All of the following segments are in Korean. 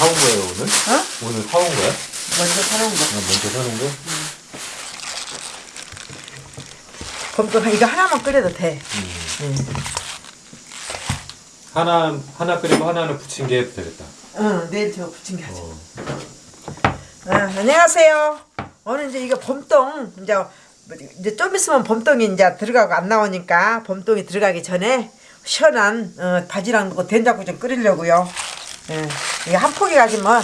사온 거예요 오늘? 어? 오늘 사온 거야? 먼저 사놓은 거. 아, 먼저 사는 거? 곰돌 이거 하나만 끓여도 돼. 음. 응. 하나 하나 끓이고 하나는 부침개 해도 되겠다. 응, 내일 저 부침개 하자. 어. 아, 안녕하세요. 오늘 이제 이거 봄동 이제 이제 좀 있으면 봄동이 이제 들어가고 안 나오니까 봄동이 들어가기 전에 시원한 어, 바지락 넣고 된장국 좀 끓이려고요. 예, 이게 한 포기 가지면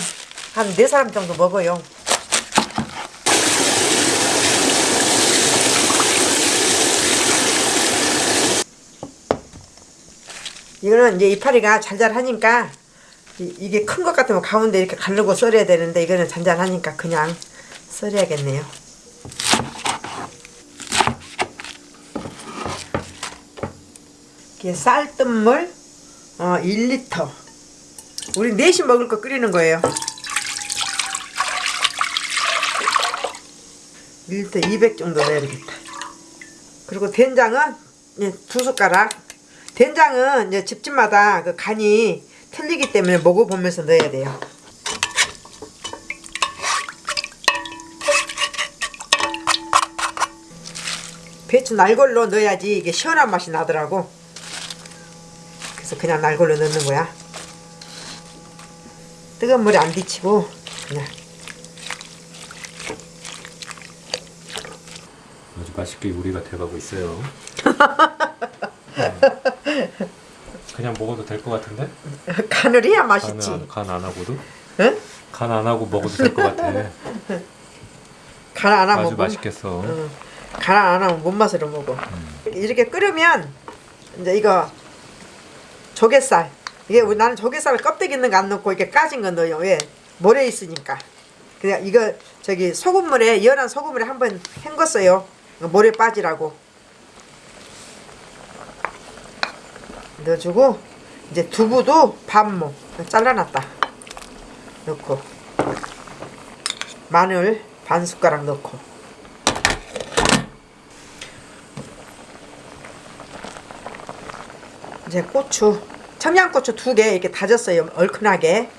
한 네 사람 정도 먹어요. 이거는 이제 이파리가 잘잘하니까 이- 이게 큰 것 같으면 가운데 이렇게 가르고 썰어야 되는데 이거는 잔잔하니까 그냥 썰어야겠네요. 이게 쌀뜨물 어, 1리터. 우리 넷이 먹을 거 끓이는 거예요. 1리터 200 정도 넣어야 되겠다. 그리고 된장은 예, 두 숟가락. 된장은 이제 집집마다 그 간이 틀리기 때문에 먹어보면서 넣어야 돼요. 배추 날골로 넣어야지 이게 시원한 맛이 나더라고. 그래서 그냥 날골로 넣는 거야. 뜨거운 물에 안 데치고 그냥 아주 맛있게 요리가 돼가고 있어요. 그냥 먹어도 될 것 같은데? 간을 해야 맛있지. 간 안 하고도? 응? 간 안 하고 먹어도 될 것 같아. 간 안 하면 아주 못, 맛있겠어. 응. 간안 하면 못 맛으로 먹어. 이렇게 끓으면 이제 이거 조갯살. 이게 나는 조갯살 껍데기 있는 거 안 넣고 이렇게 까진 거 넣어요. 왜? 모래 있으니까. 그냥 이거 저기 소금물에 연한 소금물에 한번 헹궜어요. 모래 빠지라고. 넣어주고 이제 두부도 반모 잘라놨다. 넣고 마늘 반 숟가락 넣고 이제 고추 청양고추 두 개 이렇게 다졌어요 얼큰하게.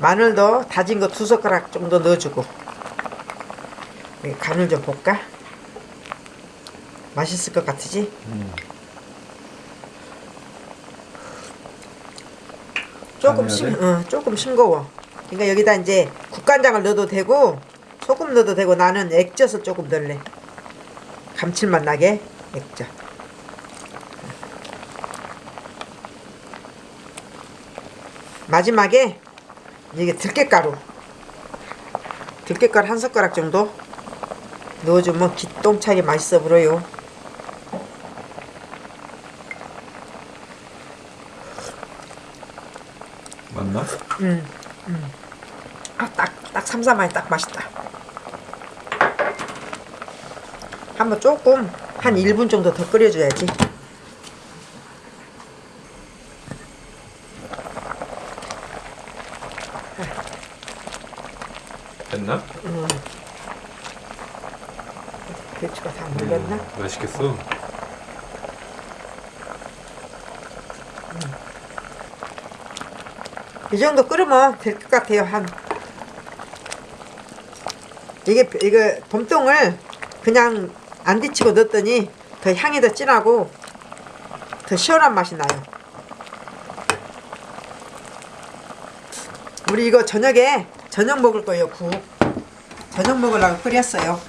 마늘도 다진 거 두 숟가락 정도 넣어주고. 이렇게 간을 좀 볼까? 맛있을 것 같으지? 음. 조금 돼? 어, 조금 싱거워. 그러니까 여기다 이제 국간장을 넣어도 되고 소금 넣어도 되고 나는 액젓을 조금 넣을래. 감칠맛 나게 액젓 마지막에 이게 들깨가루 들깨가루 한 숟가락 정도 넣어주면 기똥차게 맛있어 보여요 맞나? 아, 딱, 딱 삼삼하니 딱 맛있다. 한번 조금 한 1분 정도 더 끓여줘야지. 됐나? 배추가 다 물렸나? 음, 맛있겠어. 이 정도 끓으면 될 것 같아요. 한 이게 이거 봄동을 그냥 안 데치고 넣었더니 더 향이 더 진하고 더 시원한 맛이 나요. 우리 이거 저녁에 저녁 먹을 거예요. 국 저녁 먹으려고 끓였어요.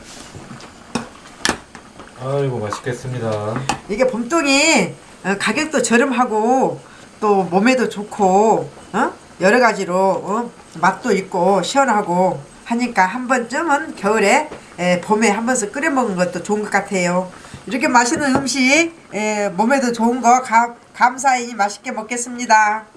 아이고 맛있겠습니다. 이게 봄동이 어, 가격도 저렴하고 또 몸에도 좋고 어? 여러 가지로 어? 맛도 있고 시원하고 하니까 한 번쯤은 겨울에 에, 봄에 한 번씩 끓여 먹는 것도 좋은 것 같아요. 이렇게 맛있는 음식 에, 몸에도 좋은 거 감, 감사히 맛있게 먹겠습니다.